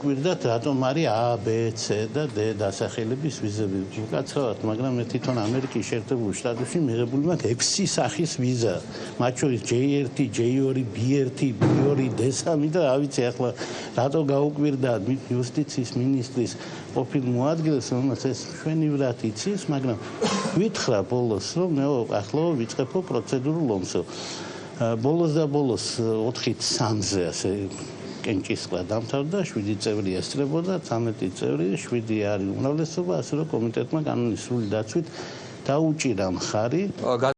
გაუკვირდათ რატომ არის A, B, C და D დასახელების ვიზები. უკაცრავად, მაგრამ მე თვითონ ამერიკის შეერთებულ შტატებში მიღებული მაქვს 6 სახის ვიზა. მათ შორის J1, J2, B1, B2, D3 და რა ვიცი ახლა რატო გაუკვირდა იუსტიციის მინისტრის ყოფილ მოადგილეს, რომელსაც ეს შვენივრად იცის, მაგრამ ვითხრა ბოლოს, რომ მე ახლა ვიწყებო პროცედურულ ომსო. ბოლოს და ბოლოს 4-ით 3-ზე ასე კენჭისყრა დამთავრდა, 7 წევრი ესწრებოდა, 13 წევრი, 7 არის უმრავლესობა, ასე რომ კომიტეტმა კანონის სრული დაცვით დაუჭირა მხარი.